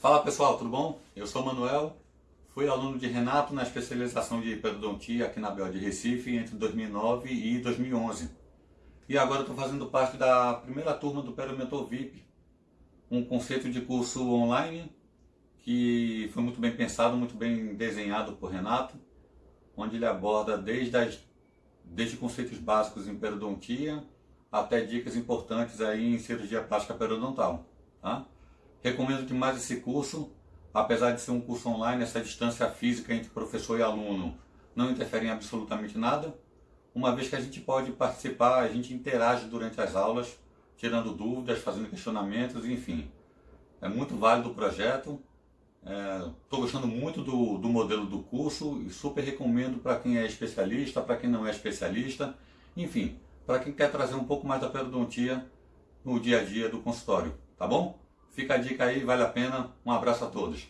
Fala pessoal, tudo bom? Eu sou Manuel, fui aluno de Renato na especialização de periodontia aqui na Bel de Recife entre 2009 e 2011. E agora estou fazendo parte da primeira turma do Periomentor VIP, um conceito de curso online que foi muito bem pensado, muito bem desenhado por Renato, onde ele aborda desde, as, desde conceitos básicos em periodontia até dicas importantes aí em cirurgia plástica periodontal. Tá? Recomendo demais esse curso, apesar de ser um curso online, essa distância física entre professor e aluno não interfere em absolutamente nada, uma vez que a gente pode participar, a gente interage durante as aulas, tirando dúvidas, fazendo questionamentos, enfim. É muito válido o projeto, estou é, gostando muito do, do modelo do curso e super recomendo para quem é especialista, para quem não é especialista, enfim, para quem quer trazer um pouco mais da periodontia no dia a dia do consultório, tá bom? Fica a dica aí, vale a pena. Um abraço a todos.